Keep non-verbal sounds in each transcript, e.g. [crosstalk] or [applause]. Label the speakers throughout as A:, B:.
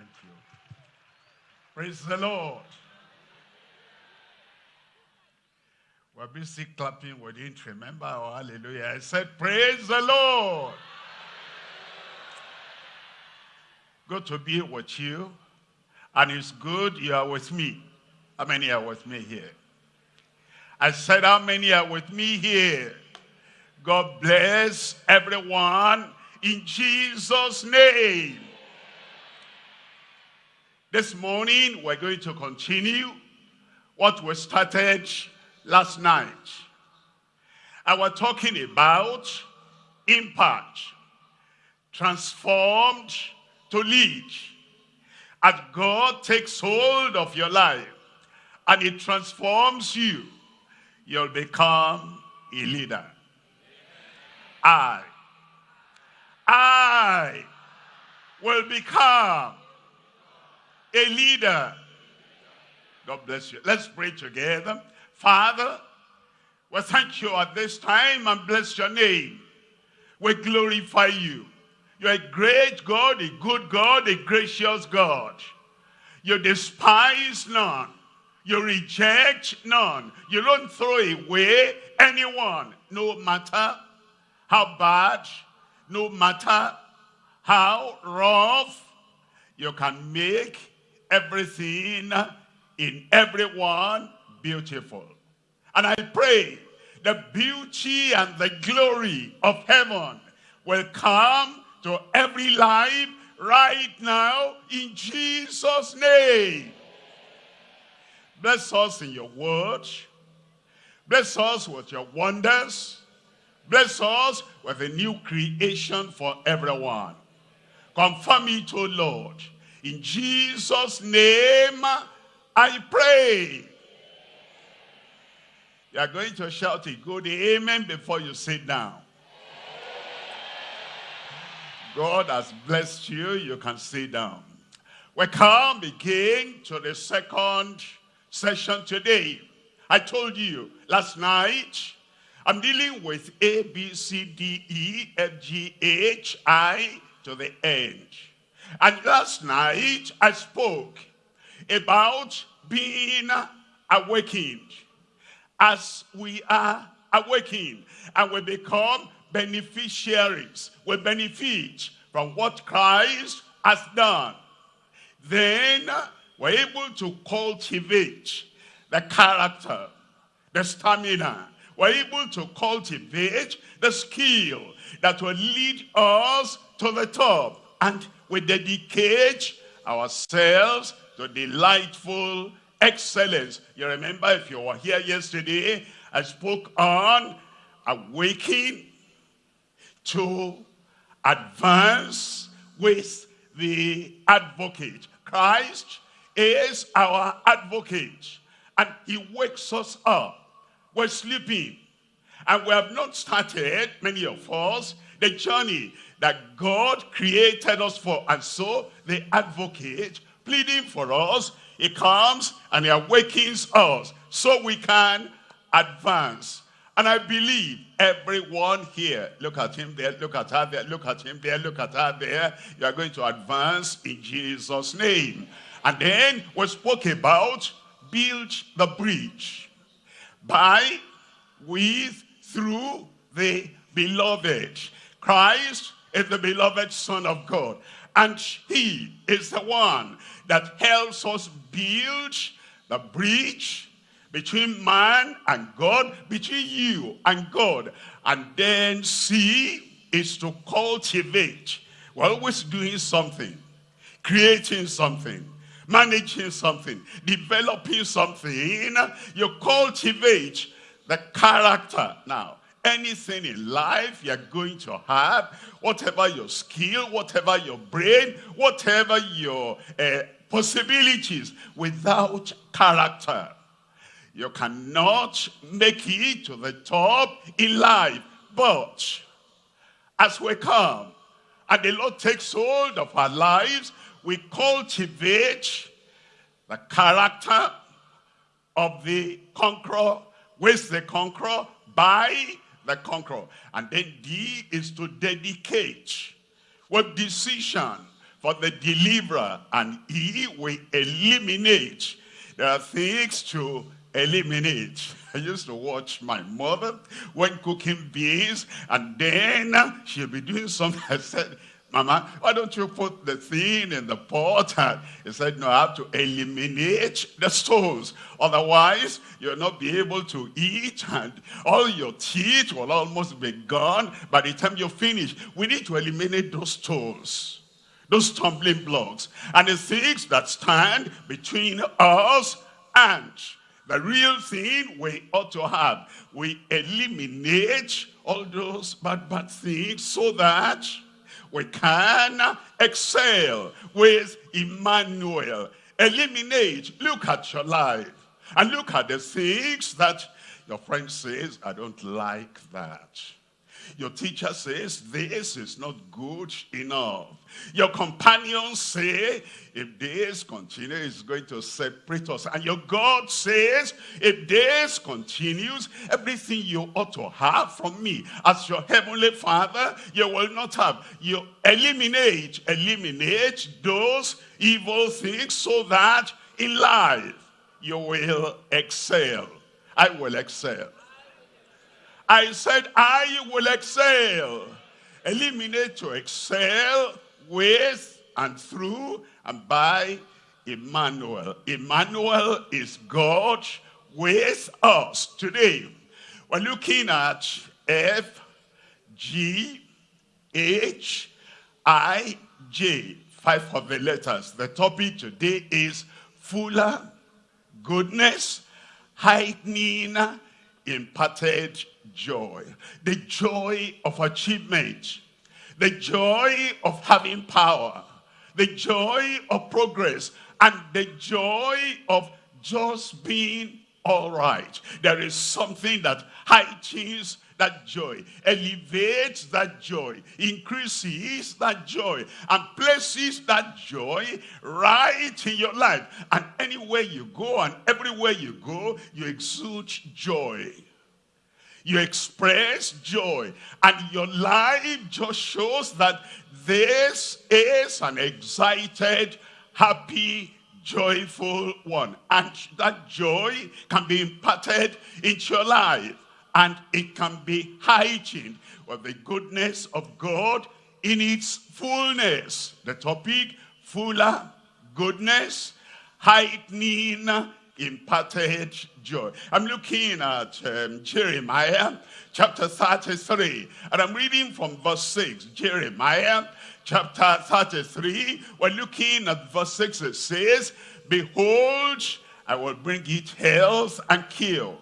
A: Thank you. Praise the Lord. We're busy clapping. We didn't remember our hallelujah. I said, praise the Lord. Good to be with you. And it's good you are with me. How many are with me here? I said, how many are with me here? God bless everyone in Jesus' name. This morning, we're going to continue what we started last night. I was talking about impact, transformed to lead. As God takes hold of your life and it transforms you, you'll become a leader. I, I will become a leader. God bless you. Let's pray together. Father, we thank you at this time and bless your name. We glorify you. You're a great God, a good God, a gracious God. You despise none. You reject none. You don't throw away anyone, no matter how bad, no matter how rough, you can make everything in everyone beautiful. And I pray the beauty and the glory of heaven will come to every life right now in Jesus' name. Bless us in your word. Bless us with your wonders. Bless us with a new creation for everyone. Confirm it, O Lord. In Jesus' name, I pray. You are going to shout a good amen before you sit down. God has blessed you. You can sit down. We come again to the second session today. I told you last night, I'm dealing with A, B, C, D, E, F, G, H, I to the end. And last night I spoke about being awakened. As we are awakened and we become beneficiaries, we benefit from what Christ has done. Then we're able to cultivate the character, the stamina. We're able to cultivate the skill that will lead us to the top. And we dedicate ourselves to delightful excellence. You remember if you were here yesterday, I spoke on awakening to advance with the advocate. Christ is our advocate and he wakes us up. We're sleeping and we have not started, many of us, the journey that God created us for. And so the advocate pleading for us, he comes and he awakens us so we can advance. And I believe everyone here, look at him there, look at her there, look at him there, look at her there, you are going to advance in Jesus' name. And then we spoke about build the bridge by, with, through the beloved. Christ is the beloved Son of God. And he is the one that helps us build the bridge between man and God, between you and God. And then C is to cultivate. We're always doing something, creating something, managing something, developing something. You cultivate the character. Now, anything in life you're going to have, whatever your skill, whatever your brain, whatever your uh, possibilities, without character, you cannot make it to the top in life. But as we come, and the Lord takes hold of our lives, we cultivate the character of the conqueror with the conqueror by the conqueror. And then D is to dedicate with decision for the deliverer, and he will eliminate. There are things to eliminate. [laughs] I used to watch my mother when cooking beans, and then she'll be doing something. [laughs] I said, Mama, why don't you put the thing in the pot? And he said, no, I have to eliminate the stones. Otherwise, you'll not be able to eat and all your teeth will almost be gone by the time you finish. We need to eliminate those stones, those stumbling blocks, and the things that stand between us and the real thing we ought to have. We eliminate all those bad, bad things so that we can excel with Emmanuel. Eliminate, look at your life and look at the things that your friend says, I don't like that. Your teacher says, this is not good enough. Your companions say, if this continues, it's going to separate us. And your God says, if this continues, everything you ought to have from me as your heavenly father, you will not have. You eliminate, eliminate those evil things so that in life you will excel. I will excel. I said, I will excel. Eliminate to excel with and through and by Emmanuel. Emmanuel is God with us. Today, we're looking at F, G, H, I, J. Five of the letters. The topic today is fuller goodness, heightening, imparted joy. The joy of achievement. The joy of having power. The joy of progress. And the joy of just being all right. There is something that heightens that joy, elevates that joy, increases that joy, and places that joy right in your life. And anywhere you go and everywhere you go, you exude joy you express joy and your life just shows that this is an excited happy joyful one. And that joy can be imparted into your life and it can be heightened with the goodness of God in its fullness. The topic fuller goodness heightening imparted joy. I'm looking at um, Jeremiah chapter 33 and I'm reading from verse 6. Jeremiah chapter 33, we're looking at verse 6. It says, Behold, I will bring it health and kill,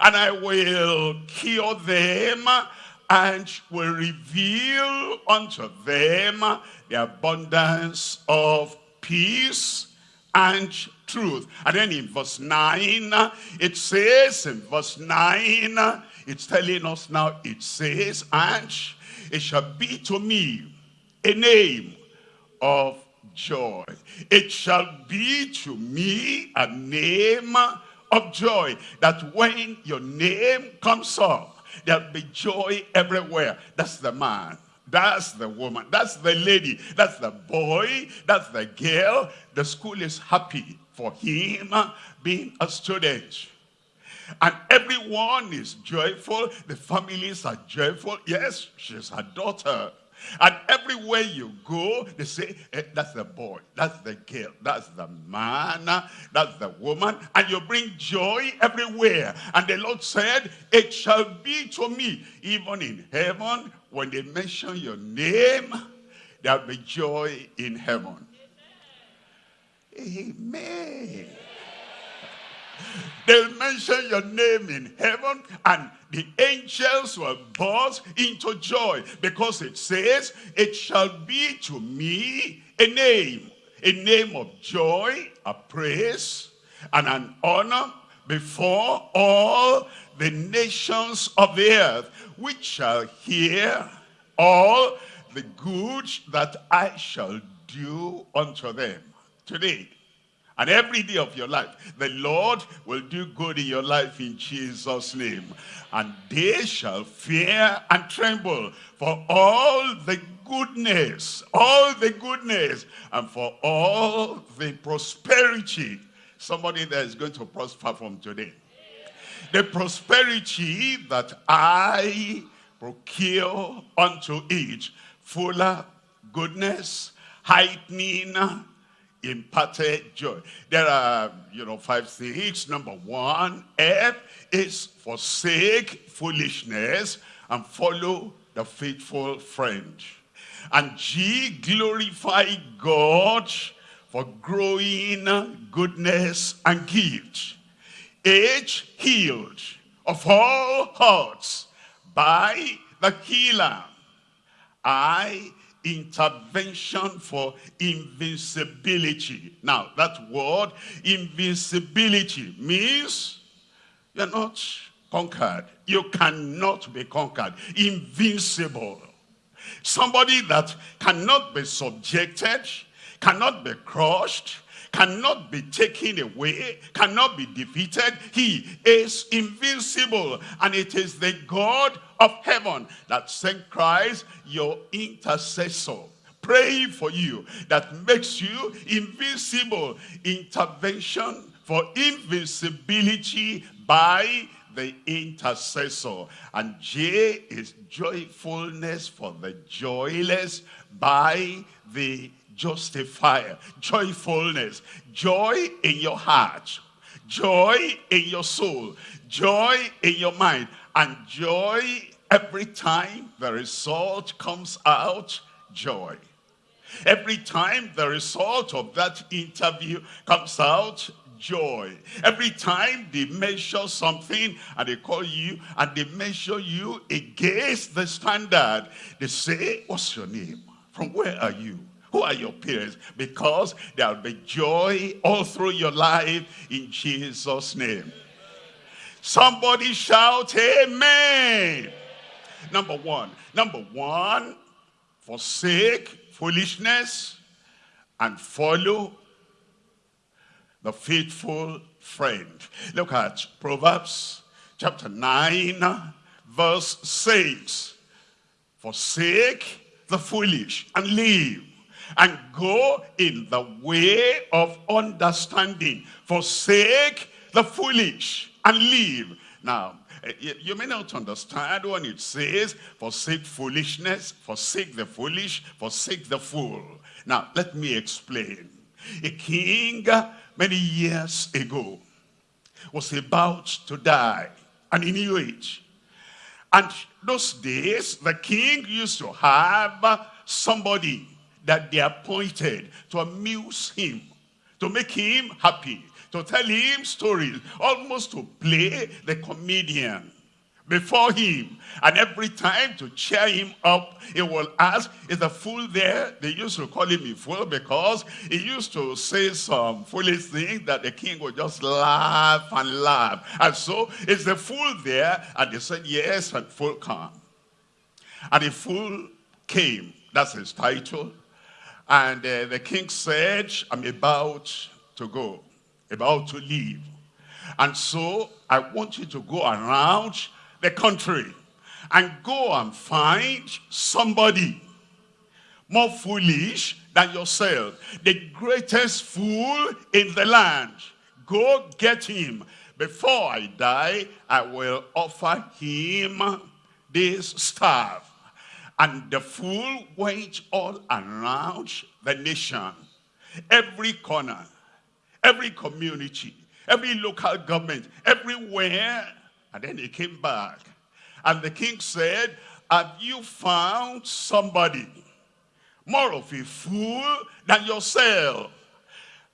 A: and I will cure them and will reveal unto them the abundance of peace and truth. And then in verse 9, it says, in verse 9, it's telling us now, it says, and it shall be to me a name of joy. It shall be to me a name of joy, that when your name comes up, there'll be joy everywhere. That's the man. That's the woman. That's the lady. That's the boy. That's the girl. The school is happy for him being a student. And everyone is joyful. The families are joyful. Yes, she's her daughter. And everywhere you go, they say, eh, that's the boy, that's the girl, that's the man, that's the woman. And you bring joy everywhere. And the Lord said, it shall be to me, even in heaven, when they mention your name, there'll be joy in heaven. Amen. They'll mention your name in heaven and the angels will burst into joy because it says, it shall be to me a name, a name of joy, a praise, and an honor before all the nations of the earth, which shall hear all the good that I shall do unto them today And every day of your life, the Lord will do good in your life in Jesus' name. And they shall fear and tremble for all the goodness, all the goodness, and for all the prosperity. Somebody that is going to prosper from today. The prosperity that I procure unto each, fuller goodness, heightening, imparted joy. There are, you know, five things. Number one, F is forsake foolishness and follow the faithful friend. And G, glorify God for growing goodness and gift. H, healed of all hearts by the healer. I, intervention for invincibility. Now, that word, invincibility, means you're not conquered. You cannot be conquered. Invincible. Somebody that cannot be subjected, cannot be crushed, cannot be taken away, cannot be defeated. He is invincible. And it is the God of heaven that sent Christ, your intercessor praying for you that makes you invincible intervention for invincibility by the intercessor and J is joyfulness for the joyless by the justifier. Joyfulness. Joy in your heart. Joy in your soul. Joy in your mind. And joy every time the result comes out. Joy. Every time the result of that interview comes out, joy. Every time they measure something and they call you and they measure you against the standard, they say, what's your name? From where are you? Who are your parents? Because there'll be joy all through your life in Jesus' name. Somebody shout, Amen. Number one. Number one, forsake foolishness and follow the faithful friend. Look at Proverbs chapter 9, verse 6. Forsake the foolish and live and go in the way of understanding. Forsake the foolish and live. Now, Eh, you may not understand when it says, forsake foolishness, forsake the foolish, forsake the fool. Now, let me explain. A king many years ago was about to die, and he knew it. And those days, the king used to have somebody that they appointed to amuse him, to make him happy, to tell him stories, almost to play the comedian before him. And every time to cheer him up, he will ask, is the fool there? They used to call him a fool because he used to say some foolish things that the king would just laugh and laugh. And so, is the fool there? And they said, yes, and fool come. And the fool came. That's his title. And uh, the king said, I'm about to go, about to leave. And so I want you to go around the country and go and find somebody more foolish than yourself. The greatest fool in the land. Go get him. Before I die, I will offer him this staff. And the fool went all around the nation, every corner, every community, every local government, everywhere. And then he came back. And the king said, have you found somebody more of a fool than yourself?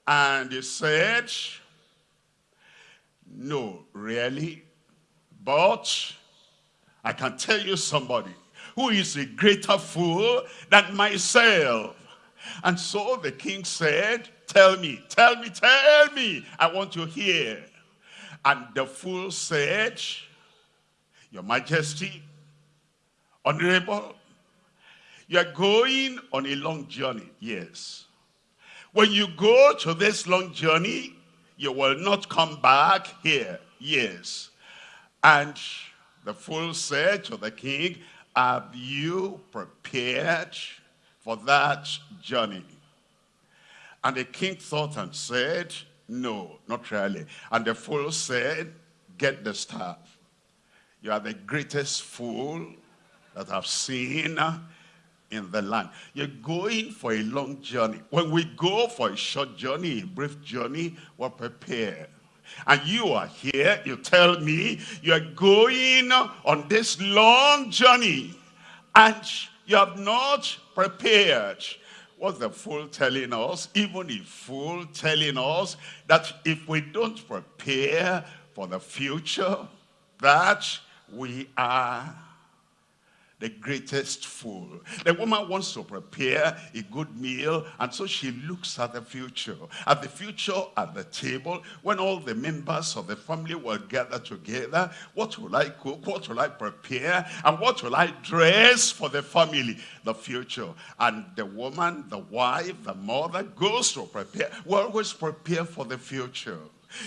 A: And he said, no, really. But I can tell you somebody who is a greater fool than myself. And so the king said, tell me, tell me, tell me. I want to hear. And the fool said, your majesty, honorable, you are going on a long journey, yes. When you go to this long journey, you will not come back here. Yes. And the fool said to the king, have you prepared for that journey? And the king thought and said, no, not really. And the fool said, get the staff. You are the greatest fool that I've seen in the land. You're going for a long journey. When we go for a short journey, a brief journey, we're prepared. And you are here, you tell me, you're going on this long journey and you have not prepared. What's the fool telling us? Even a fool telling us that if we don't prepare for the future, that we are the greatest fool. The woman wants to prepare a good meal, and so she looks at the future. At the future at the table, when all the members of the family will gather together, what will I cook? What will I prepare? And what will I dress for the family? The future. And the woman, the wife, the mother goes to prepare. We always prepare for the future.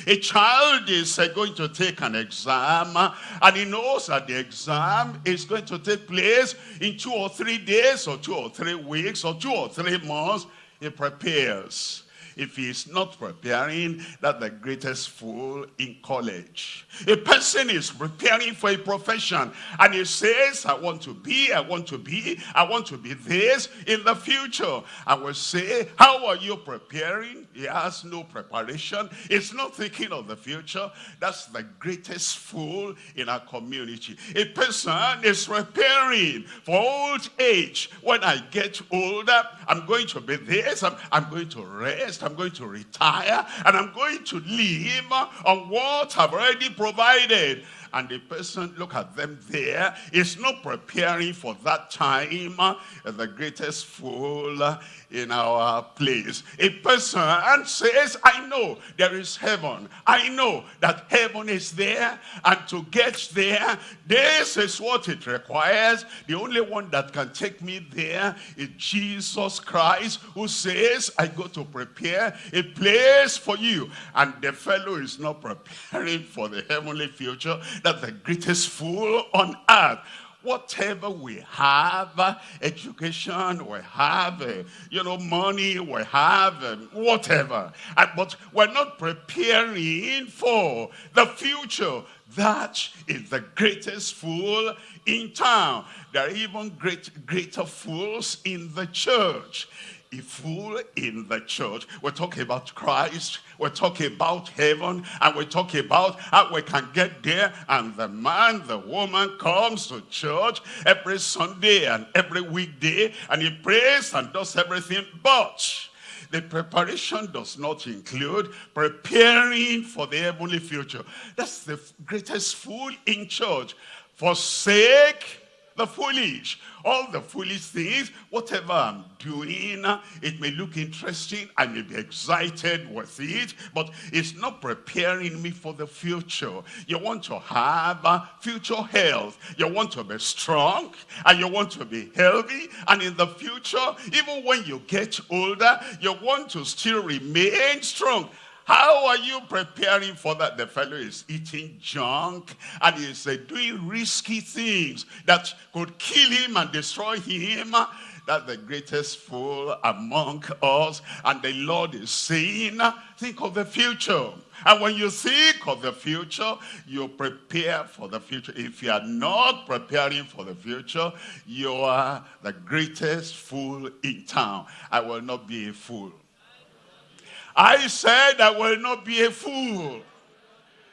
A: A child is uh, going to take an exam and he knows that the exam is going to take place in two or three days or two or three weeks or two or three months. He prepares if he is not preparing, that's the greatest fool in college. A person is preparing for a profession and he says, I want to be, I want to be, I want to be this in the future. I will say, how are you preparing? He has no preparation. He's not thinking of the future. That's the greatest fool in our community. A person is preparing for old age. When I get older, I'm going to be this, I'm, I'm going to rest, I'm going to retire and I'm going to live on what I've already provided and the person, look at them there, is not preparing for that time, uh, the greatest fool uh, in our place. A person and says, I know there is heaven. I know that heaven is there. And to get there, this is what it requires. The only one that can take me there is Jesus Christ who says, I go to prepare a place for you. And the fellow is not preparing [laughs] for the heavenly future. That's the greatest fool on earth whatever we have, education, we have, uh, you know, money, we have, um, whatever. But we're not preparing for the future. That is the greatest fool in town. There are even great, greater fools in the church a fool in the church. We're talking about Christ. We're talking about heaven. And we're talking about how we can get there. And the man, the woman comes to church every Sunday and every weekday. And he prays and does everything. But the preparation does not include preparing for the heavenly future. That's the greatest fool in church. Forsake the foolish. All the foolish things, whatever I'm doing, it may look interesting, I may be excited with it, but it's not preparing me for the future. You want to have uh, future health. You want to be strong, and you want to be healthy, and in the future, even when you get older, you want to still remain strong. How are you preparing for that? The fellow is eating junk and he's uh, doing risky things that could kill him and destroy him. That's the greatest fool among us. And the Lord is saying, think of the future. And when you think of the future, you prepare for the future. If you are not preparing for the future, you are the greatest fool in town. I will not be a fool. I said I will not be a fool.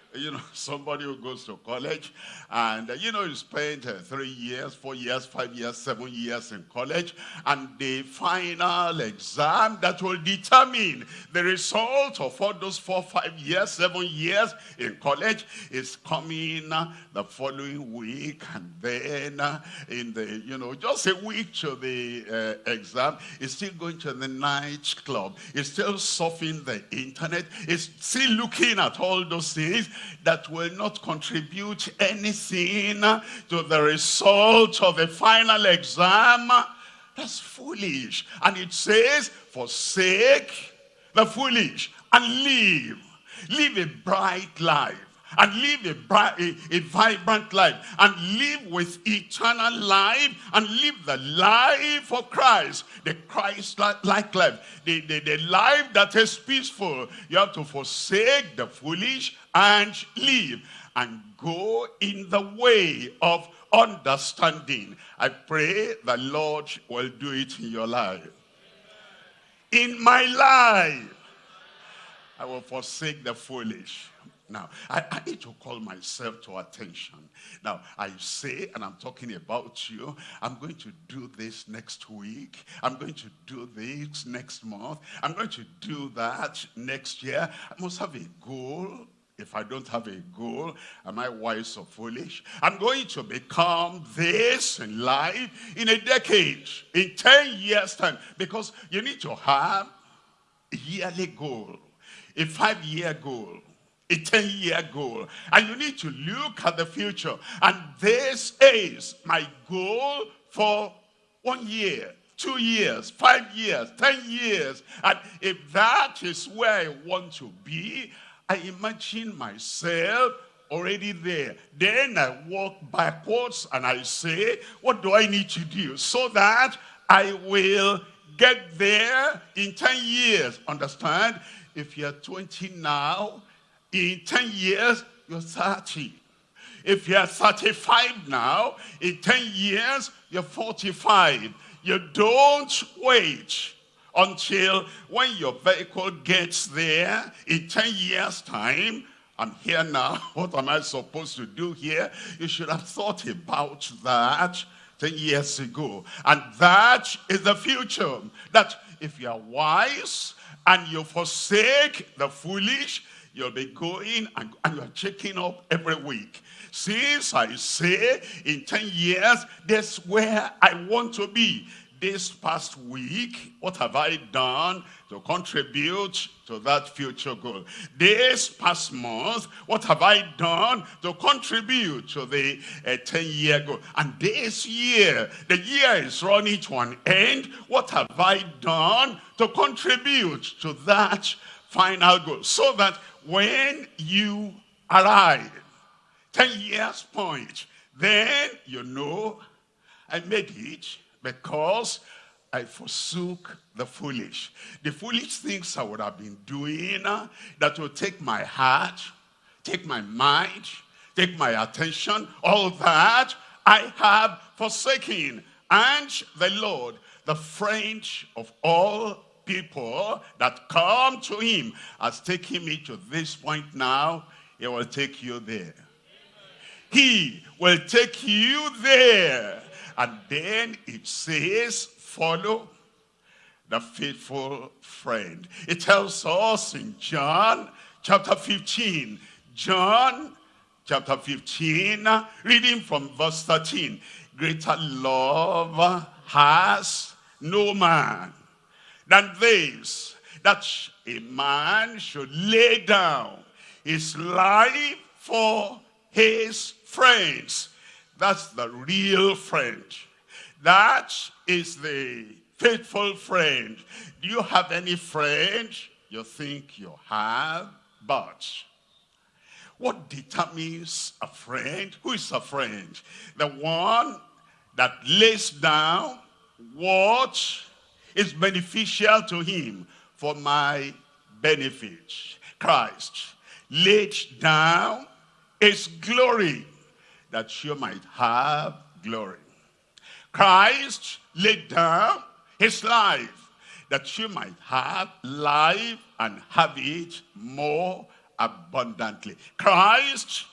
A: [laughs] You know, somebody who goes to college and, you know, you spent uh, three years, four years, five years, seven years in college. And the final exam that will determine the result of all those four, five years, seven years in college is coming uh, the following week. And then uh, in the, you know, just a week to the uh, exam, is still going to the night club. Is still surfing the internet. Is still looking at all those things that will not contribute anything to the result of the final exam, that's foolish. And it says, forsake the foolish and live. Live a bright life and live a, bright, a, a, vibrant life and live with eternal life and live the life of Christ, the Christ-like life, the, the, the life that is peaceful. You have to forsake the foolish and live and go in the way of understanding. I pray the Lord will do it in your life. In my life, I will forsake the foolish. Now, I, I, need to call myself to attention. Now, I say, and I'm talking about you, I'm going to do this next week. I'm going to do this next month. I'm going to do that next year. I must have a goal. If I don't have a goal, am I wise or foolish? I'm going to become this in life in a decade, in 10 years time, because you need to have a yearly goal, a five-year goal, a 10-year goal. And you need to look at the future. And this is my goal for one year, two years, five years, 10 years. And if that is where I want to be, I imagine myself already there. Then I walk backwards and I say, what do I need to do so that I will get there in 10 years? Understand? If you're 20 now, in 10 years, you're 30. If you're 35 now, in 10 years, you're 45. You don't wait until when your vehicle gets there in 10 years time, I'm here now, [laughs] what am I supposed to do here? You should have thought about that 10 years ago. And that is the future. That if you are wise and you forsake the foolish, you'll be going and, and you're checking up every week. Since I say in 10 years, that's where I want to be this past week, what have I done to contribute to that future goal? This past month, what have I done to contribute to the 10-year uh, goal? And this year, the year is running to an end. What have I done to contribute to that final goal? So that when you arrive, 10 years point, then you know I made it because I forsook the foolish. The foolish things I would have been doing uh, that will take my heart, take my mind, take my attention, all that I have forsaken. And the Lord, the friend of all people that come to him, has taken me to this point now. He will take you there. He will take you there. And then it says, follow the faithful friend. It tells us in John chapter 15, John chapter 15, reading from verse 13, greater love has no man than this, that a man should lay down his life for his friends. That's the real friend. That is the faithful friend. Do you have any friend you think you have? But what determines a friend? Who is a friend? The one that lays down what is beneficial to him for my benefit. Christ laid down his glory that you might have glory. Christ laid down his life that you might have life and have it more abundantly. Christ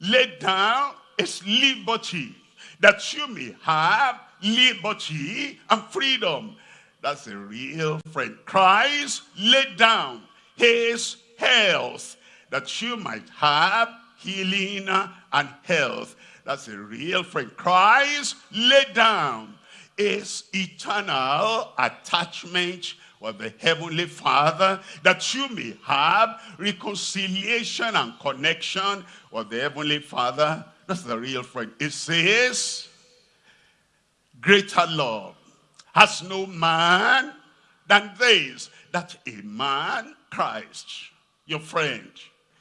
A: laid down his liberty that you may have liberty and freedom. That's a real friend. Christ laid down his health that you might have healing and health. That's a real friend. Christ laid down his eternal attachment with the Heavenly Father that you may have reconciliation and connection with the Heavenly Father. That's the real friend. It says, greater love has no man than this, that a man, Christ, your friend,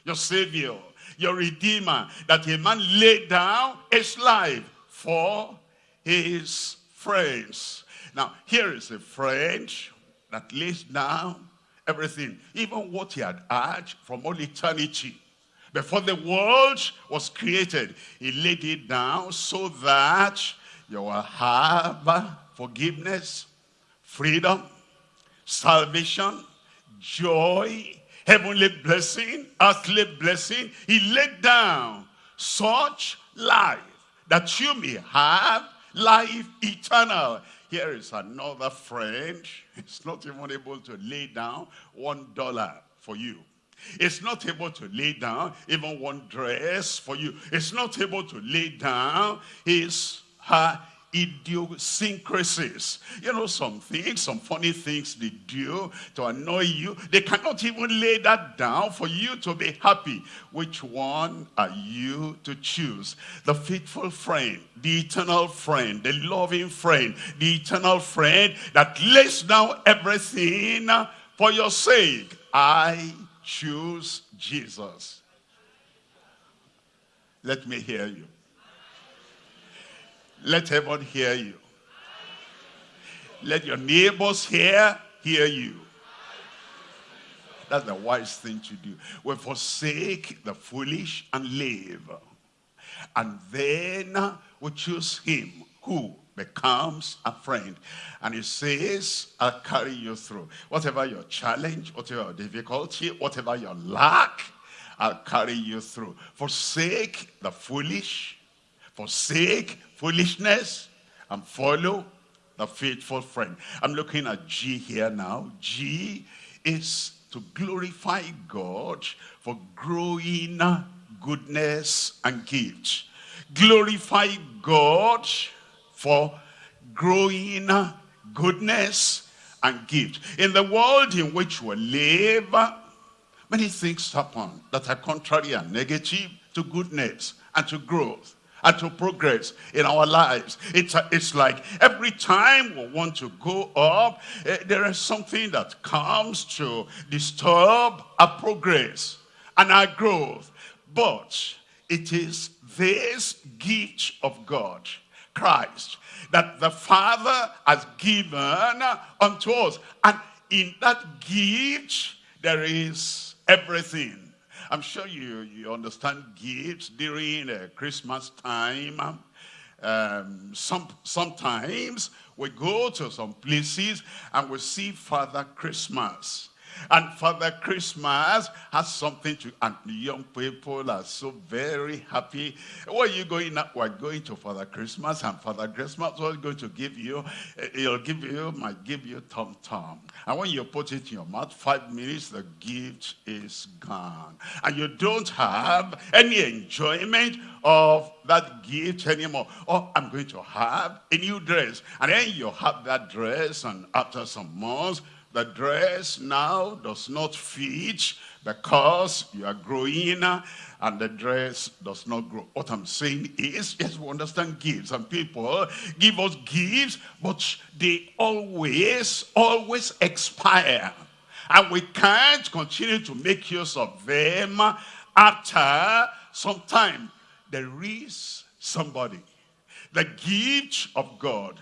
A: your savior, your redeemer, that a man laid down his life for his friends. Now, here is a friend that lays down everything, even what he had had from all eternity. Before the world was created, he laid it down so that you will have forgiveness, freedom, salvation, joy, heavenly blessing, earthly blessing. He laid down such life that you may have life eternal. Here is another friend. [laughs] He's not even able to lay down one dollar for you. It's not able to lay down even one dress for you. It's not able to lay down his her idiosyncrasies. You know, some things, some funny things they do to annoy you. They cannot even lay that down for you to be happy. Which one are you to choose? The faithful friend, the eternal friend, the loving friend, the eternal friend that lays down everything for your sake. I choose Jesus. Let me hear you. Let heaven hear you. Let your neighbors hear, hear you. That's the wise thing to do. We forsake the foolish and live. And then we choose him who becomes a friend. And he says, I'll carry you through. Whatever your challenge, whatever your difficulty, whatever your lack, I'll carry you through. Forsake the foolish, forsake foolishness, and follow the faithful friend. I'm looking at G here now. G is to glorify God for growing goodness and gifts. Glorify God for growing goodness and gift. In the world in which we live, many things happen that are contrary and negative to goodness and to growth and to progress in our lives. It's, it's like every time we want to go up, eh, there is something that comes to disturb our progress and our growth. But it is this gift of God Christ that the Father has given unto us. And in that gift, there is everything. I'm sure you, you understand gifts during uh, Christmas time. Um, some, sometimes we go to some places and we see Father Christmas. And Father Christmas has something to, and young people are so very happy. Where are you going now? We're going to Father Christmas, and Father Christmas was going to give you, eh, he'll give you, might give you Tom Tom. And when you put it in your mouth, five minutes, the gift is gone. And you don't have any enjoyment of that gift anymore. Oh, I'm going to have a new dress. And then you have that dress, and after some months, the dress now does not fit because you are growing and the dress does not grow. What I'm saying is, yes, we understand gifts and people give us gifts, but they always, always expire. And we can't continue to make use of them after some time. There is somebody, the gift of God.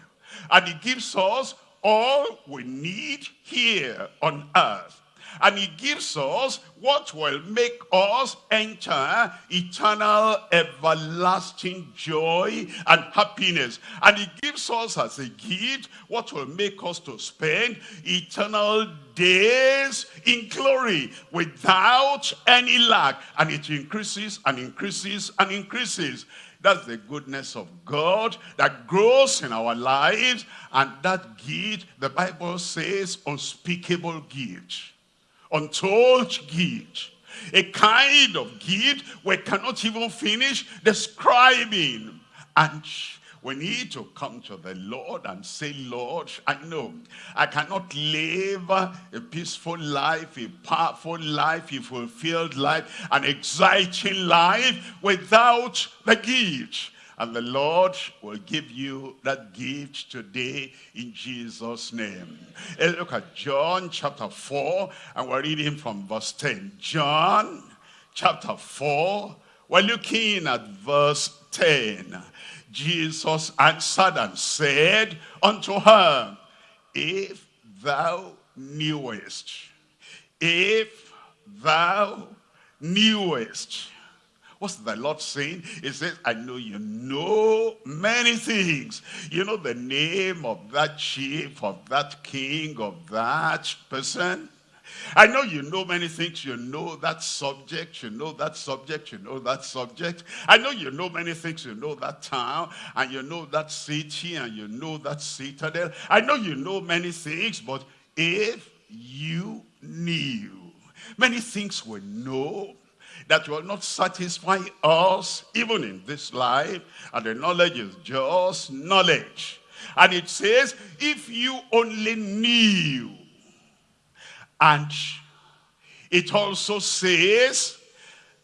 A: And he gives us all we need here on earth. And he gives us what will make us enter eternal, everlasting joy and happiness. And he gives us as a gift what will make us to spend eternal days in glory without any lack. And it increases and increases and increases. That's the goodness of God that grows in our lives. And that gift, the Bible says, unspeakable gift. Untold gift. A kind of gift we cannot even finish describing. And we need to come to the Lord and say, Lord, I know I cannot live a peaceful life, a powerful life, a fulfilled life, an exciting life without the gift. And the Lord will give you that gift today in Jesus' name. Let's look at John chapter 4, and we're reading from verse 10. John chapter 4, we're looking at verse 10. Jesus answered and said unto her, If thou knewest, if thou knewest, What's the Lord saying? He says, I know you know many things. You know the name of that chief, of that king, of that person. I know you know many things. You know that subject. You know that subject. You know that subject. I know you know many things. You know that town. And you know that city. And you know that citadel. I know you know many things. But if you knew, many things we know that will not satisfy us even in this life. And the knowledge is just knowledge. And it says, if you only knew. And it also says,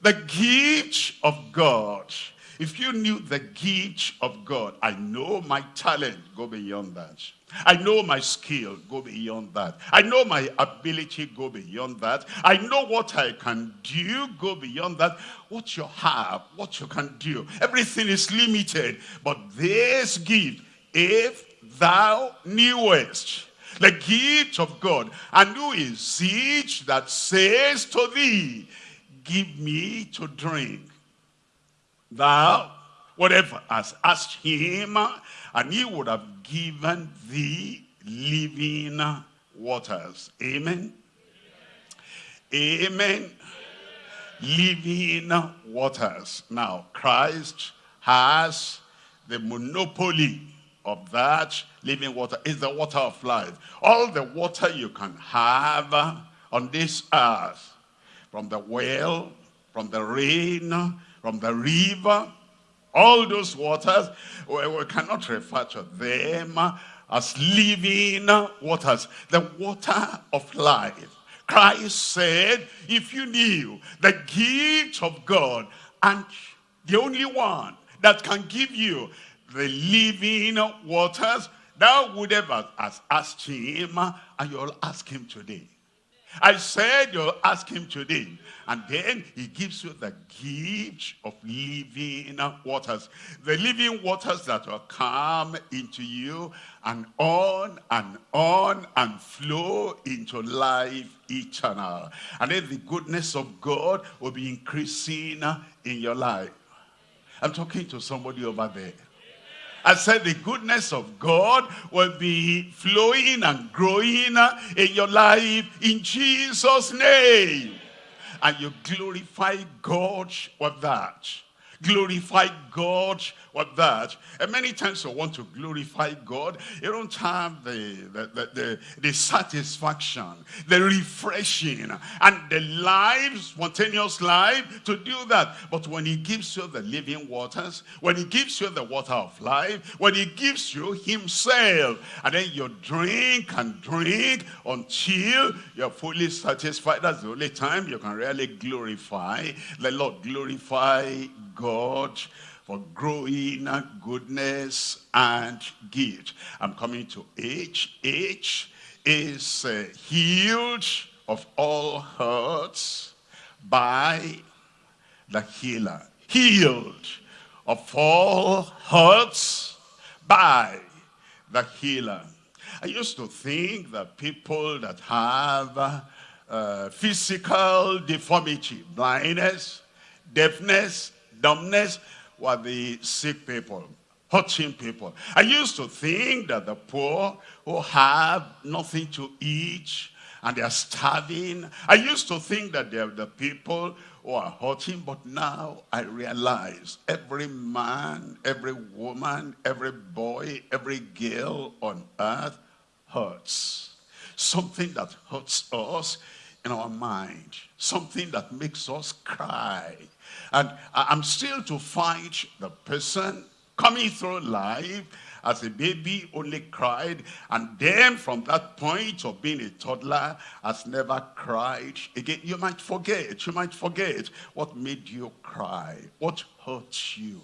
A: the gift of God. If you knew the gift of God, I know my talent, go beyond that. I know my skill, go beyond that. I know my ability, go beyond that. I know what I can do, go beyond that. What you have, what you can do. Everything is limited. But this gift, if thou knewest the gift of God, and who is it that says to thee, give me to drink? Thou, whatever has asked him, and he would have given thee living waters. Amen. Amen. Amen. Living waters. Now, Christ has the monopoly of that living water. Is the water of life. All the water you can have on this earth, from the well, from the rain, from the river, all those waters, we, we cannot refer to them as living waters. The water of life. Christ said, if you knew the gift of God and the only one that can give you the living waters, thou would ever have asked him and you'll ask him today. I said you'll ask him today. And then he gives you the gift of living waters. The living waters that will come into you and on and on and flow into life eternal. And then the goodness of God will be increasing in your life. I'm talking to somebody over there. I said the goodness of God will be flowing and growing in your life in Jesus' name. And you glorify God with that. Glorify God with that. And many times you want to glorify God, you don't have the, the, the, the, the satisfaction, the refreshing, and the life, spontaneous life to do that. But when he gives you the living waters, when he gives you the water of life, when he gives you himself, and then you drink and drink until you're fully satisfied. That's the only time you can really glorify the Lord. Glorify God for growing goodness and gift. I'm coming to H. H is uh, healed of all hurts by the healer. Healed of all hurts by the healer. I used to think that people that have uh, physical deformity, blindness, deafness, dumbness, were the sick people, hurting people. I used to think that the poor who have nothing to eat and they are starving, I used to think that they're the people who are hurting, but now I realize every man, every woman, every boy, every girl on earth hurts. Something that hurts us in our mind. Something that makes us cry. And I'm still to find the person coming through life as a baby only cried and then from that point of being a toddler has never cried again you might forget you might forget what made you cry what hurt you.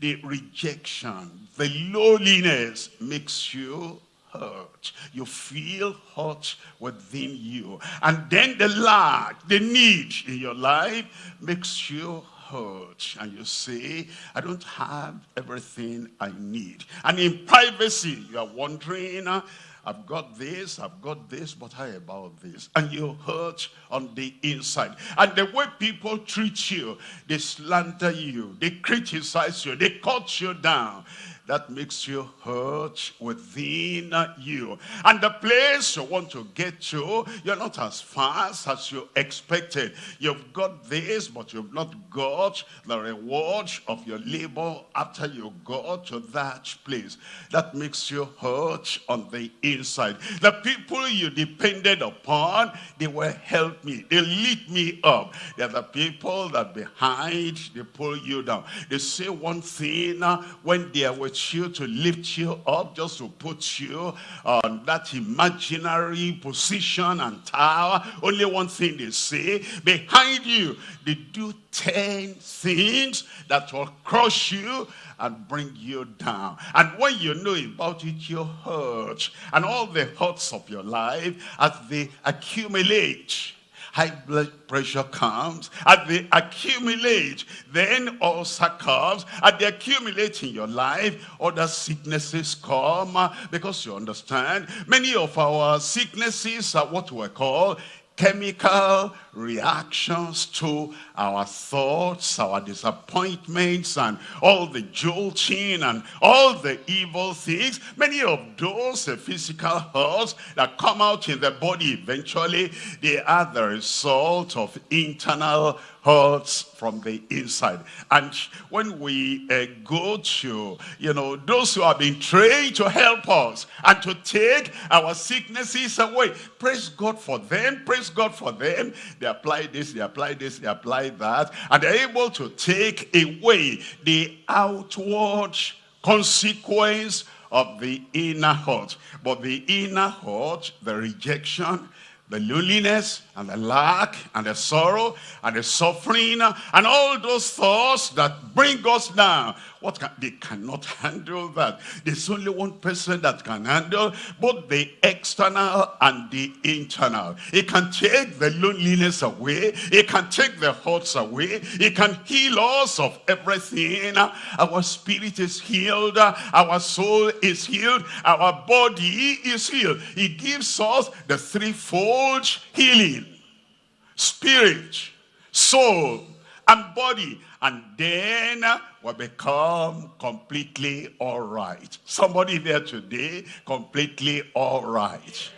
A: The rejection, the loneliness makes you hurt. You feel hurt within you. And then the lack, the need in your life makes you hurt. And you say, I don't have everything I need. And in privacy, you are wondering, ah, I've got this, I've got this, but how about this? And you hurt on the inside. And the way people treat you, they slander you, they criticize you, they cut you down that makes you hurt within you. And the place you want to get to, you're not as fast as you expected. You've got this, but you've not got the reward of your labor after you got to that place. That makes you hurt on the inside. The people you depended upon, they will help me. They lift me up. They're the people that behind, they pull you down. They say one thing uh, when they are with you to lift you up, just to put you on that imaginary position and tower. Only one thing they say, behind you, they do 10 things that will crush you and bring you down. And when you know about it, you hurt. And all the hurts of your life, as they accumulate, high blood pressure comes, as they accumulate, then ulcer comes, as they accumulate in your life, other sicknesses come, ah, because you understand, many of our sicknesses are what we call chemical reactions to our thoughts, our disappointments, and all the jolting and all the evil things. Many of those physical hurts that come out in the body eventually, they are the result of internal hurts from the inside. And when we uh, go to, you know, those who have been trained to help us and to take our sicknesses away, praise God for them, praise God for them. They apply this, they apply this, they apply that, and they're able to take away the outward consequence of the inner hurt. But the inner hurt, the rejection, the loneliness and the lack and the sorrow and the suffering and all those thoughts that bring us down. What can, they cannot [laughs] handle that. There's only one person that can handle both the external and the internal. It can take the loneliness away. It can take the hurts away. It can heal us of everything. Our spirit is healed. Our soul is healed. Our body is healed. He gives us the threefold healing. Spirit, soul, and body. And then will become completely all right. Somebody there today, completely all right.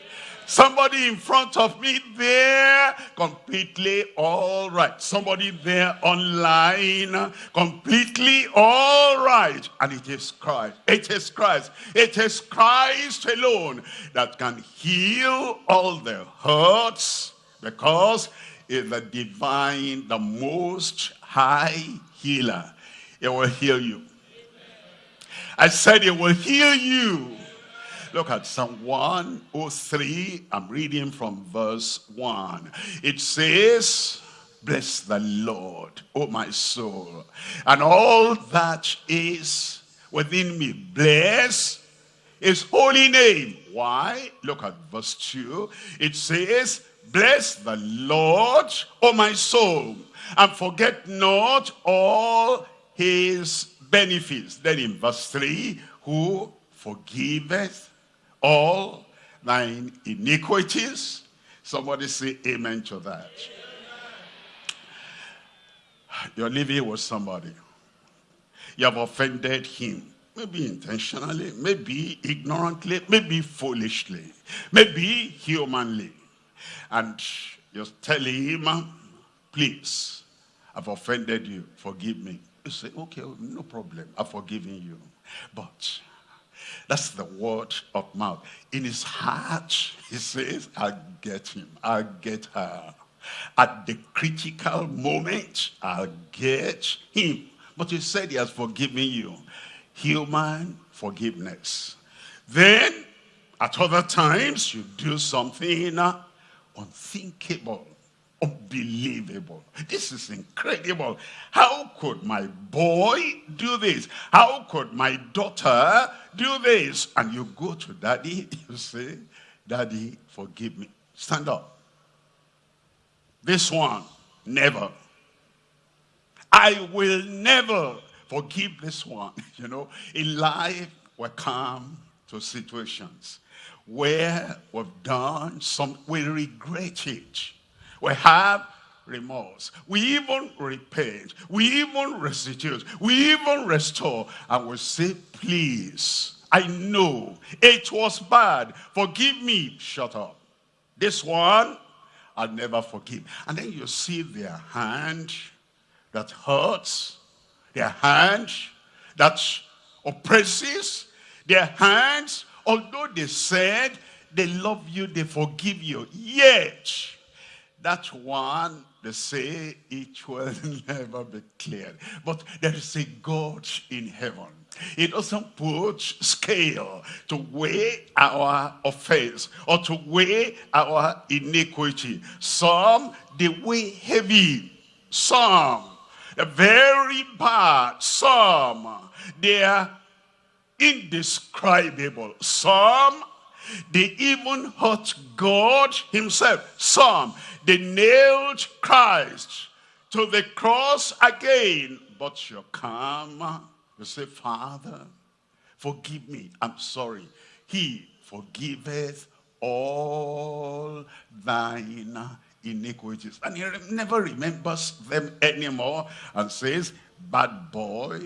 A: Somebody in front of me there, completely all right. Somebody there online, completely all right. And it is Christ. It is Christ. It is Christ alone that can heal all the hurts because is the divine, the most high healer. It will heal you. I said it will heal you. Look at Psalm 103. I'm reading from verse 1. It says, Bless the Lord, O my soul, and all that is within me. Bless his holy name. Why? Look at verse 2. It says, Bless the Lord, O my soul, and forget not all his benefits. Then in verse 3, who forgiveth all thine iniquities. Somebody say amen to that. You're living with somebody. You have offended him. Maybe intentionally, maybe ignorantly, maybe foolishly, maybe humanly. And you tell him, please, I've offended you, forgive me. You say, okay, oh, no problem, I've forgiven you. But that's the word of mouth. In his heart, he says, I'll get him, I'll get her. At the critical moment, I'll get him. But he said he has forgiven you. Human forgiveness. Then, at other times, you do something unthinkable. Unbelievable. This is incredible. How could my boy do this? How could my daughter do this? And you go to daddy, [laughs] you say, Daddy, forgive me. Stand up. This one, never. I will never forgive this one. [laughs] You know, in life, we come to situations where we've done some, we regret it. We have remorse. We even repent. We even restitute. We even restore. And we say, please, I know it was bad. Forgive me. Shut up. This one, I'll never forgive. And then you see their hand that hurts, their hand that oppresses, their hands, although they said they love you, they forgive you, yet that one, they say it will [laughs] never be cleared. But there is a God in heaven. He doesn't put scale to weigh our offense or to weigh our iniquity. Some, they weigh heavy. Some, they very bad. Some, they are indescribable. Some, they even hurt God himself. Some, they nailed Christ to the cross again. But you come, you say, Father, forgive me. I'm sorry. He forgiveth all thine iniquities. And he never remembers them anymore and says, bad boy,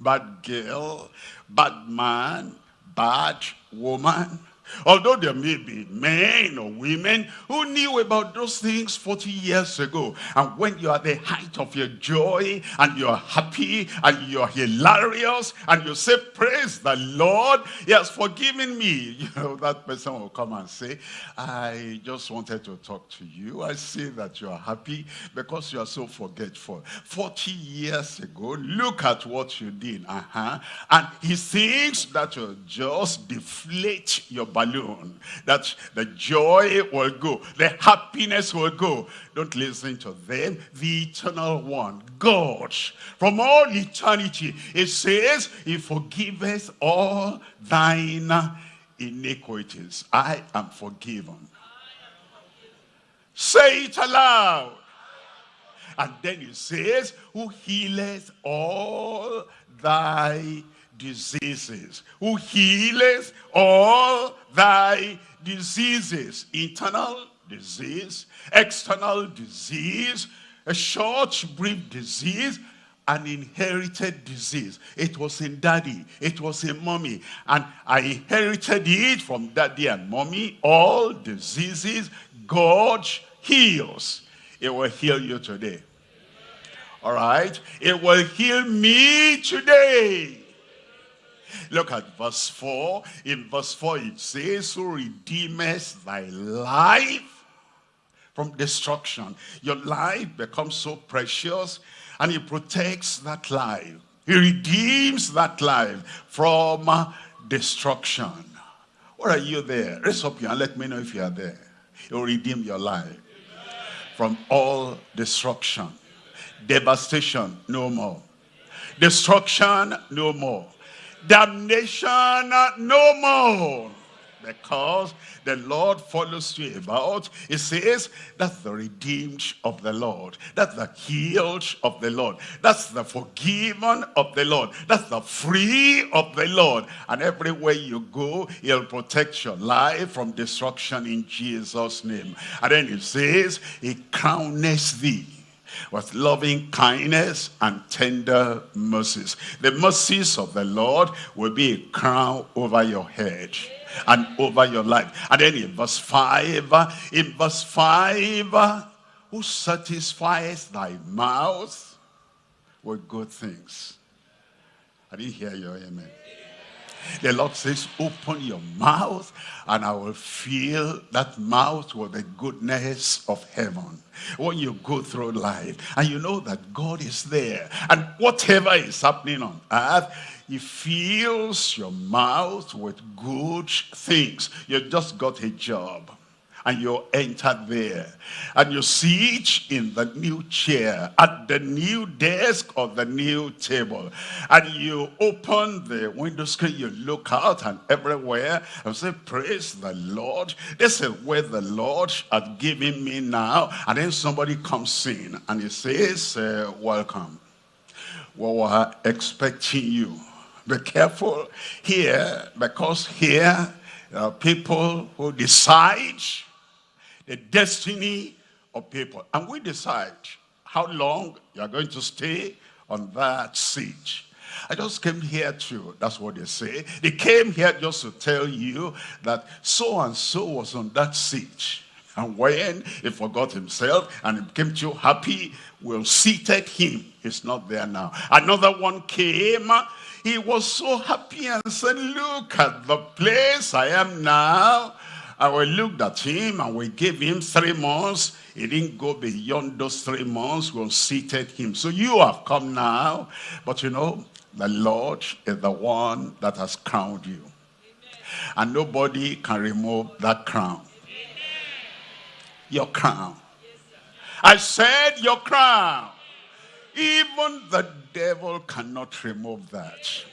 A: bad girl, bad man, bad woman, Although there may be men or women who knew about those things 40 years ago. And when you are at the height of your joy and you're happy and you're hilarious and you say, praise the Lord, he has forgiven me. [laughs] You know, that person will come and say, I just wanted to talk to you. I see that you are happy because you are so forgetful. 40 years ago, look at what you did. Uh -huh. And he thinks that will just deflate your balloon, that the joy will go, the happiness will go. Don't listen to them. The eternal one, God, from all eternity, it says, he forgiveth all thine iniquities. I am forgiven. Say it aloud. And then it says, who healeth all thy diseases, who healeth all thy diseases, internal disease, external disease, a short, brief disease, an inherited disease. It was in daddy, it was in mommy, and I inherited it from daddy and mommy. All diseases, God heals. It will heal you today. All right? It will heal me today. Look at verse 4. In verse 4 it says, Who redeemeth thy life from destruction. Your life becomes so precious and he protects that life. He redeems that life from destruction. What are you there? Raise up your hand. Let me know if you are there. He'll redeem your life from all destruction. Devastation, no more. Destruction, no more damnation no more. Because the Lord follows you about. It says, that's the redeemed of the Lord. That's the healed of the Lord. That's the forgiven of the Lord. That's the free of the Lord. And everywhere you go, he'll protect your life from destruction in Jesus' name. And then it says, he crowneth thee with loving kindness and tender mercies. The mercies of the Lord will be a crown over your head and over your life. And then in verse 5, in verse 5, who satisfies thy mouth with good things. I didn't hear your amen. The Lord says, open your mouth and I will fill that mouth with the goodness of heaven. When you go through life and you know that God is there and whatever is happening on earth, he fills your mouth with good things. You just got a job and you enter there. And you sit in the new chair at the new desk or the new table. And you open the window screen you look out and everywhere and say praise the lord. This is where the lord has given me now. And then somebody comes in and he says uh, welcome. We were expecting you. Be careful here because here there are people who decide the destiny of people. And we decide how long you are going to stay on that seat. I just came here to, that's what they say. They came here just to tell you that so-and-so was on that seat. And when he forgot himself and he became too happy, we'll seated him. He's not there now. Another one came he was so happy and said, look at the place I am now. And we looked at him and we gave him three months. He didn't go beyond those three months. We seated him. So you have come now. But you know, the Lord is the one that has crowned you. Amen. And nobody can remove that crown. Amen. Your crown. Yes, I said your crown. Even the devil cannot remove that.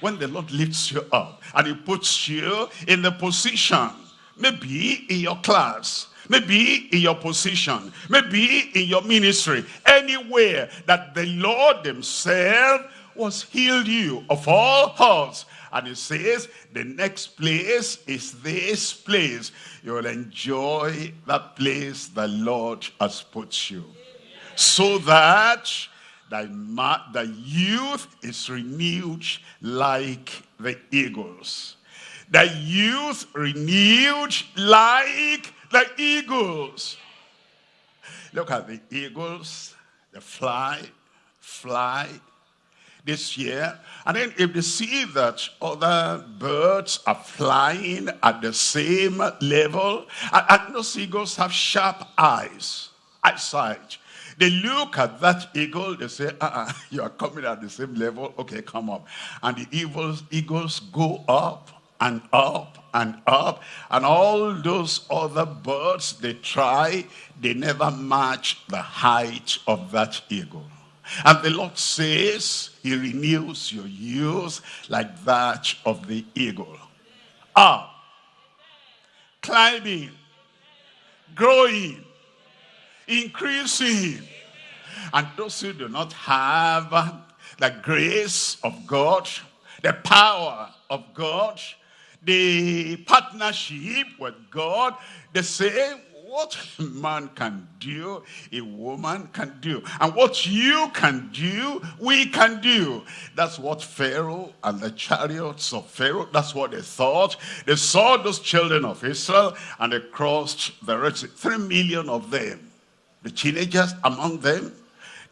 A: When the Lord lifts you up and he puts you in the position, maybe in your class, maybe in your position, maybe in your ministry, anywhere that the Lord himself was healed you of all hurts. And he says, the next place is this place. You will enjoy that place the Lord has put you. So that thy youth is renewed like the eagles. Thy youth renewed like the eagles. Look at the eagles, they fly, fly this year. And then if they see that other birds are flying at the same level, and, and those eagles have sharp eyes, eyesight. They look at that eagle, they say, uh -uh, [laughs] you are coming at the same level, okay, come up. And the eagles, eagles go up and up and up. And all those other birds, they try, they never match the height of that eagle. And the Lord says, he renews your youth like that of the eagle. Up, climbing, growing, increasing. And those who do not have the grace of God, the power of God, the partnership with God, they say, what man can do, a woman can do. And what you can do, we can do. That's what Pharaoh and the chariots of Pharaoh, that's what they thought. They saw those children of Israel and they crossed the Red Sea. Three million of them the teenagers among them,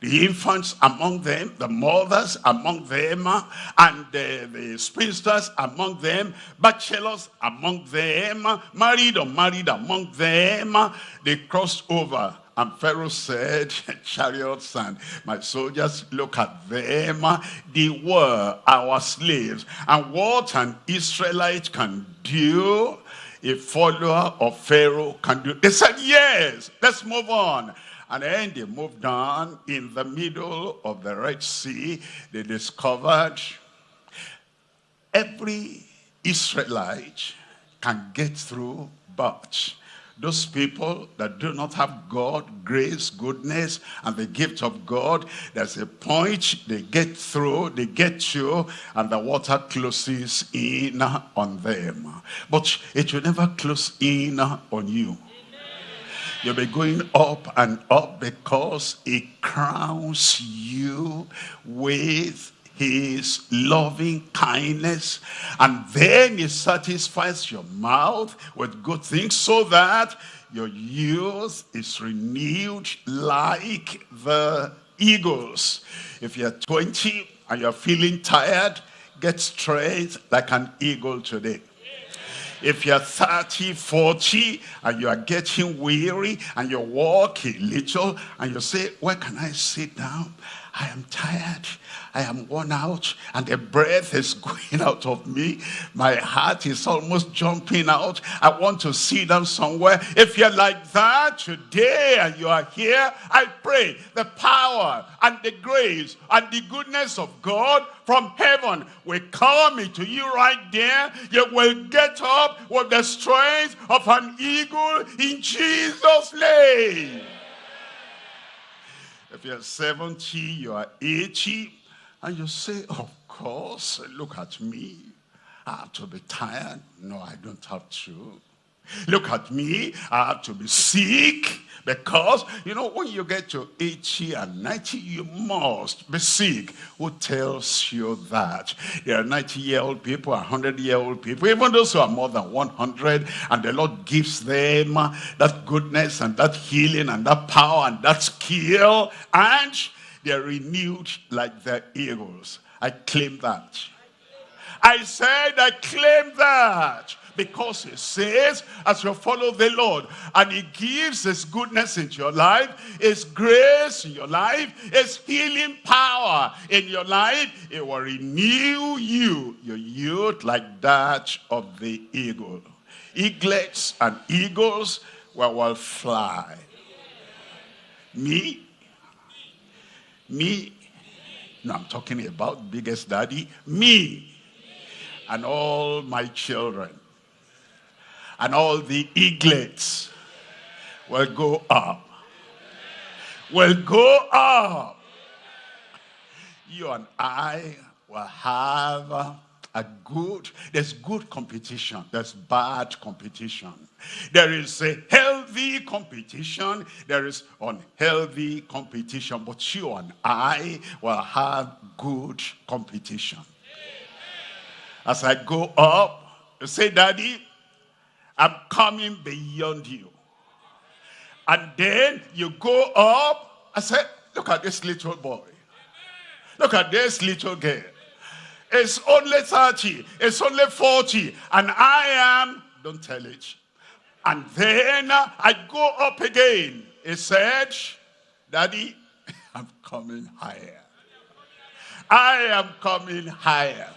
A: the infants among them, the mothers among them, uh, and the, the spinsters among them, bachelors among them, uh, married or married among them. They crossed over. And Pharaoh said, [laughs] chariots and my soldiers, look at them. They were our slaves. And what an Israelite can do, a follower of Pharaoh can do. They said, yes, let's move on. And then they moved on in the middle of the Red Sea. They discovered every Israelite can get through, but those people that do not have God, grace, goodness, and the gift of God, there's a point they get through, they get to, and the water closes in on them. But it will never close in on you. You'll be going up and up because he crowns you with his loving kindness. And then he satisfies your mouth with good things so that your youth is renewed like the eagles. If you're 20 and you're feeling tired get straight like an eagle today if you're 30, 40, and you are getting weary, and you walk a little, and you say, where can I sit down? I am tired. I am worn out and the breath is [laughs] going out of me. My heart is almost jumping out. I want to sit down somewhere. If you're like that today and you are here, I pray the power and the grace and the goodness of God from heaven will come into you right there. You will get up with the strength of an eagle in Jesus' name. If you're 70, you are 80, and you say, of course, look at me. I have to be tired. No, I don't have to. Look at me, I have to be sick because, you know, when you get to 80 and 90, you must be sick. Who tells you that? There are 90-year-old people, 100-year-old people, even those who are more than 100, and the Lord gives them that goodness and that healing and that power and that skill, and they're renewed like the eagles. I claim that. I said I claim that because he says as you follow the Lord and he gives his goodness into your life, his grace in your life, his healing power in your life, it will renew you, your youth like that of the eagle. Eaglets and eagles will, will fly. Me? Me? No, I'm talking about biggest daddy. Me and all my children and all the eaglets will go up. Will go up. You and I will have a good, there's good competition, there's bad competition. There is a healthy competition, there is unhealthy competition, but you and I will have good competition. As I go up, say, Daddy, I'm coming beyond you. And then you go up. I said, look at this little boy. Look at this little girl. It's only 30. It's only 40. And I am, don't tell it. And then I go up again. He said, Daddy, [laughs] I'm coming higher. I am coming higher.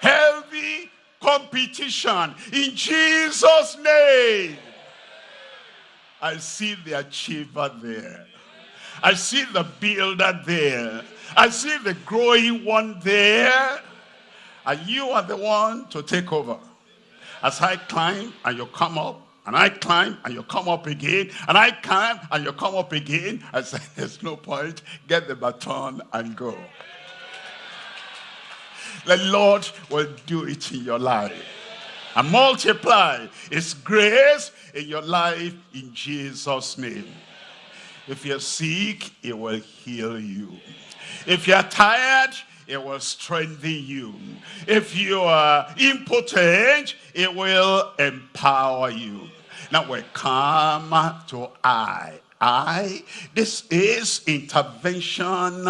A: Heavy competition in Jesus' name. I see the achiever there. I see the builder there. I see the growing one there. And you are the one to take over. As I climb and you come up, and I climb and you come up again, and I climb and you come up again, I say, [laughs] there's no point. Get the baton and go. The Lord will do it in your life. And multiply His grace in your life in Jesus' name. If you're sick, it will heal you. If you're tired, it will strengthen you. If you are impotent, it will empower you. Now we come to I. I, this is intervention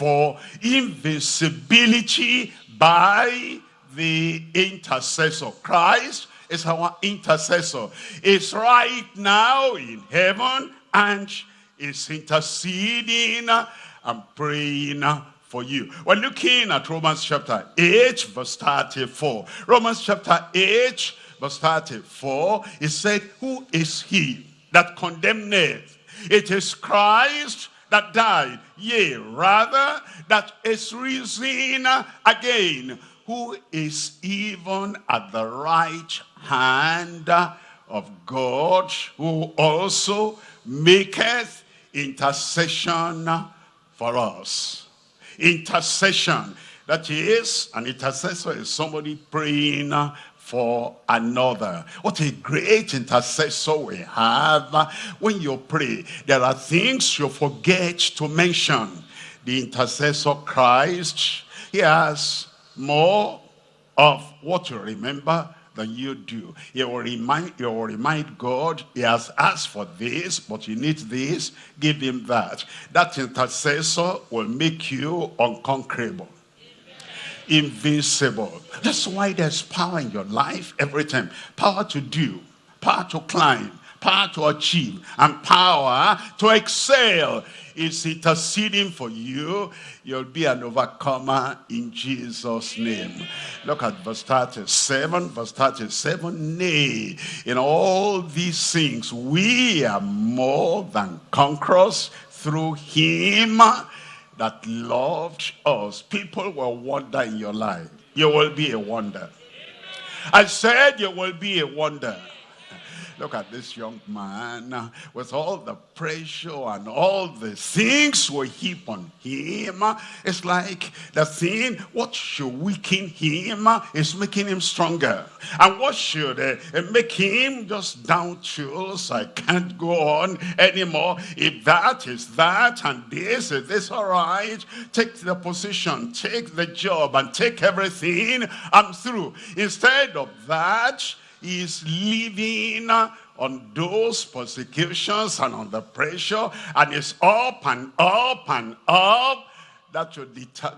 A: for invincibility by the intercessor. Christ is our intercessor. Is right now in heaven and is interceding and praying for you. We're looking at Romans chapter 8 verse 34. Romans chapter 8 verse 34, it said, Who is he that condemneth? It is Christ that died, yea, rather that is risen again, who is even at the right hand of God, who also maketh intercession for us. Intercession. That is, an intercessor is somebody praying for another. What a great intercessor we have when you pray. There are things you forget to mention. The intercessor Christ, he has more of what you remember than you do. He will remind, he will remind God, he has asked for this, but you need this, give him that. That intercessor will make you unconquerable invincible. That's why there's power in your life every time. Power to do, power to climb, power to achieve, and power to excel is interceding for you, you'll be an overcomer in Jesus' name. Look at verse 37. Verse 37, nay, in all these things we are more than conquerors through him that loved us. People will wonder in your life. You will be a wonder. I said you will be a wonder. Look at this young man uh, with all the pressure and all the things we heap on him. Uh, it's like the thing, what should weaken him uh, is making him stronger. And what should uh, make him just down tools? I can't go on anymore. If that is that and this is this, all right. Take the position, take the job and take everything. I'm through. Instead of that, is living on those persecutions and on the pressure and it's up and up and up. That will,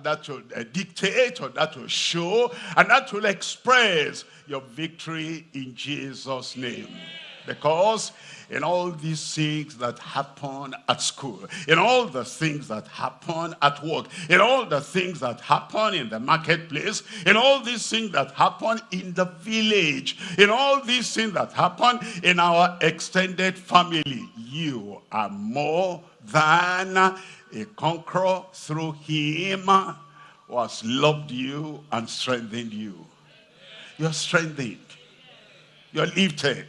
A: that will uh, dictate or that will show and that will express your victory in Jesus name because in all these things that happen at school, in all the things that happen at work, in all the things that happen in the marketplace, in all these things that happen in the village, in all these things that happen in our extended family, you are more than a conqueror through him who has loved you and strengthened you. You're strengthened. You're lifted.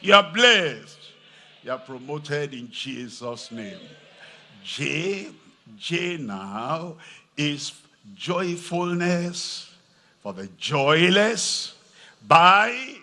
A: You are blessed. You are promoted in Jesus' name. J, J now is joyfulness for the joyless by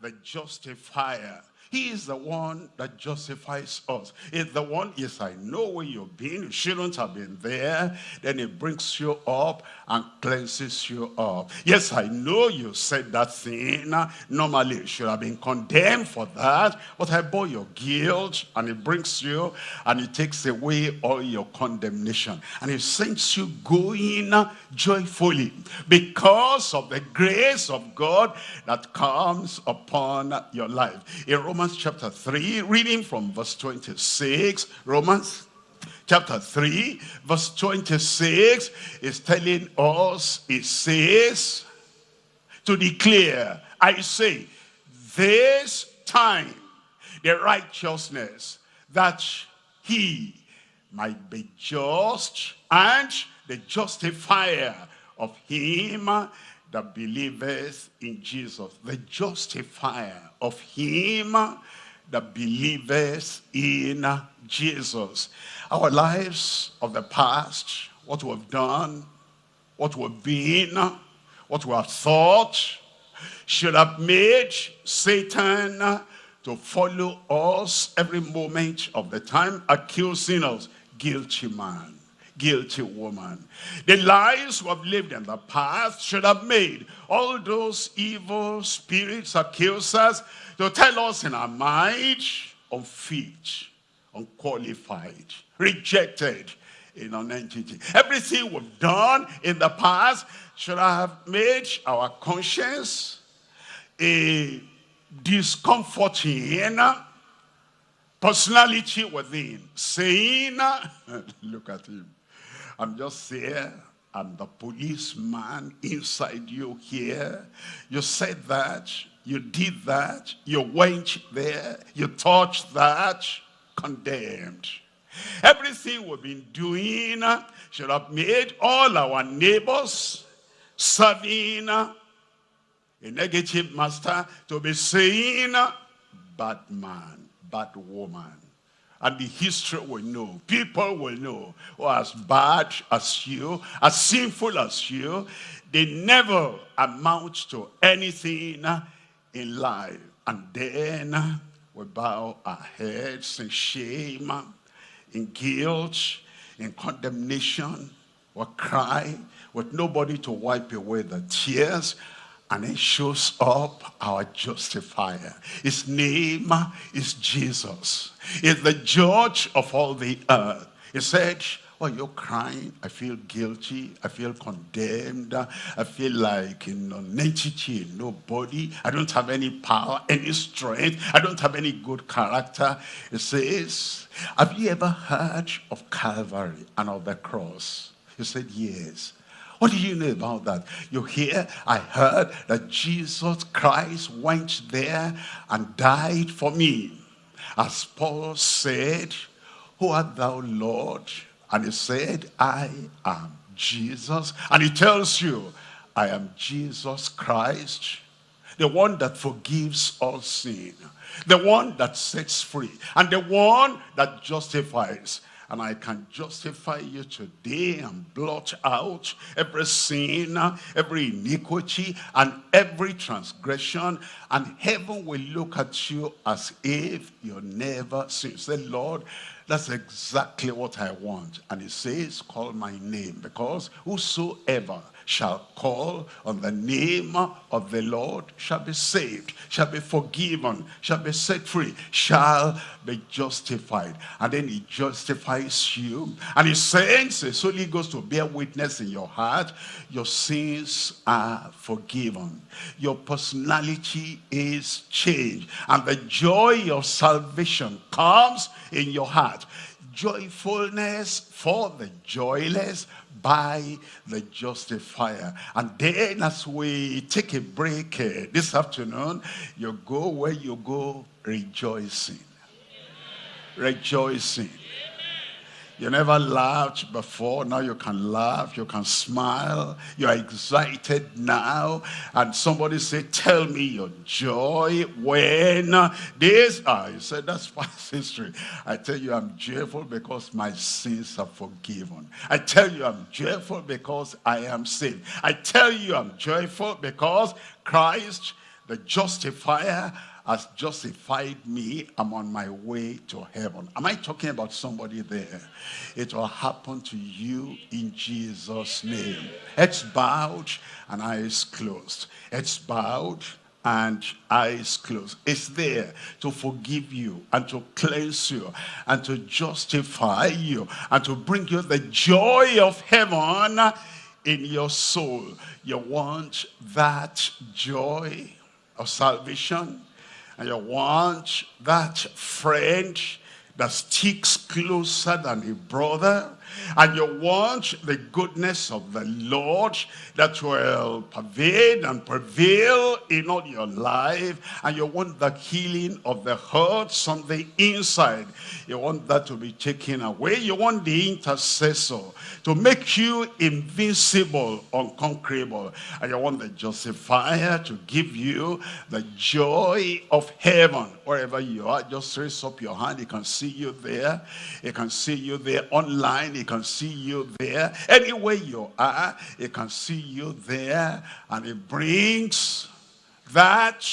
A: the justifier. He is the one that justifies us. It's the one, yes, I know where you've been. You shouldn't have been there. Then it brings you up and cleanses you up. Yes, I know you said that thing. Normally, you should have been condemned for that. But I bore your guilt and it brings you and it takes away all your condemnation. And it sends you going joyfully because of the grace of God that comes upon your life. In Romans Romans chapter 3, reading from verse 26. Romans chapter 3, verse 26 is telling us, it says, to declare, I say, this time, the righteousness that he might be just and the justifier of him that believeth in Jesus, the justifier of him that believeth in Jesus. Our lives of the past, what we've done, what we've been, what we have thought, should have made Satan to follow us every moment of the time, accusing us, guilty man guilty woman. The lies we have lived in the past should have made all those evil spirits, accusers, to tell us in our mind, unfit, unqualified, rejected in an entity. Everything we've done in the past should have made our conscience a discomforting personality within, saying, [laughs] look at him, I'm just here. I'm the policeman inside you here. You said that. You did that. You went there. You touched that. Condemned. Everything we've been doing should have made all our neighbors serving a negative master to be saying, bad man, bad woman and the history will know. People will know who as bad as you, as sinful as you, they never amount to anything in life. And then we bow our heads in shame, in guilt, in condemnation. We cry with nobody to wipe away the tears and it shows up our justifier. His name is Jesus. He's the judge of all the earth. He said, oh, Why are you crying? I feel guilty. I feel condemned. I feel like in non-entity, nobody. I don't have any power, any strength. I don't have any good character. It says, have you ever heard of Calvary and of the cross? He said, yes. What do you know about that? You hear, I heard that Jesus Christ went there and died for me. As Paul said, who art thou, Lord? And he said, I am Jesus. And he tells you, I am Jesus Christ, the one that forgives all sin, the one that sets free, and the one that justifies. And I can justify you today and blot out every sin, every iniquity, and every transgression. And heaven will look at you as if you're never sinned. Say, Lord, that's exactly what I want. And he says, call my name. Because whosoever shall call on the name of the Lord shall be saved, shall be forgiven, shall be set free, shall be justified. And then he justifies you. And he sends his Holy Ghost to bear witness in your heart. Your sins are forgiven. Your personality is changed. And the joy of salvation comes in your heart. Joyfulness for the joyless by the justifier. And then as we take a break uh, this afternoon, you go where you go rejoicing. Rejoicing. You never laughed before. Now you can laugh. You can smile. You're excited now. And somebody say, tell me your joy when this. Ah, you said, that's [laughs] past history. I tell you, I'm joyful because my sins are forgiven. I tell you, I'm joyful because I am saved. I tell you, I'm joyful because Christ, the justifier, has justified me. I'm on my way to heaven. Am I talking about somebody there? It will happen to you in Jesus' name. Heads bowed and eyes closed. Heads bowed and eyes closed. It's there to forgive you and to cleanse you and to justify you and to bring you the joy of heaven in your soul. You want that joy of salvation? And you want that friend that sticks closer than a brother and you want the goodness of the Lord that will pervade and prevail in all your life. And you want the healing of the hurts on the inside. You want that to be taken away. You want the intercessor to make you invincible unconquerable. And you want the justifier to give you the joy of heaven. Wherever you are just raise up your hand. He can see you there. He can see you there online he can see you there. Anywhere you are, he can see you there. And it brings that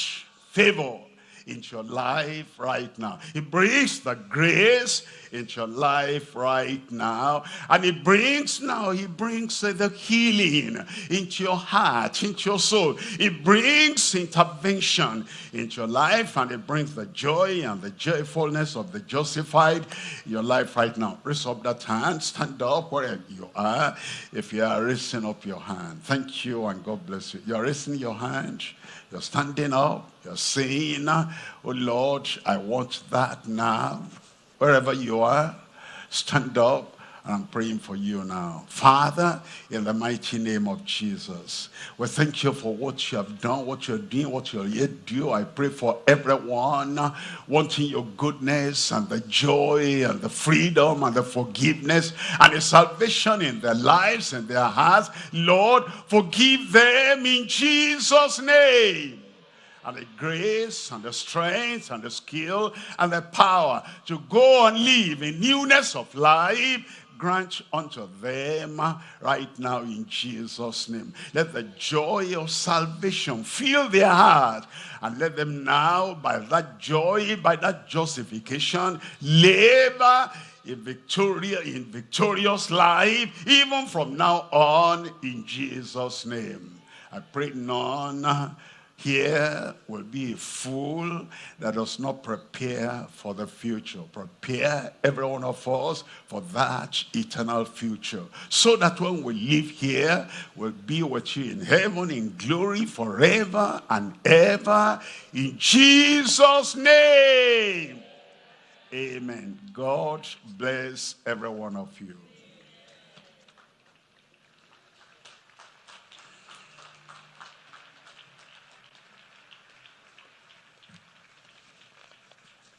A: favor into your life right now. He brings the grace into your life right now. And he brings now, he brings uh, the healing into your heart, into your soul. He brings intervention into your life and it brings the joy and the joyfulness of the justified your life right now. Raise up that hand, stand up wherever you are. If you are raising up your hand, thank you and God bless you. You are raising your hand. You're standing up. You're saying, oh Lord, I want that now. Wherever you are, stand up. I'm praying for you now. Father, in the mighty name of Jesus, we thank you for what you have done, what you're doing, what you'll yet do. I pray for everyone wanting your goodness and the joy and the freedom and the forgiveness and the salvation in their lives and their hearts. Lord, forgive them in Jesus' name and the grace and the strength and the skill and the power to go and live in newness of life grant unto them uh, right now in Jesus name. Let the joy of salvation fill their heart and let them now by that joy by that justification live a victorious in victorious life even from now on in Jesus name. I pray none here will be a fool that does not prepare for the future. Prepare every one of us for that eternal future. So that when we live here, we'll be with you in heaven in glory forever and ever. In Jesus' name. Amen. God bless every one of you.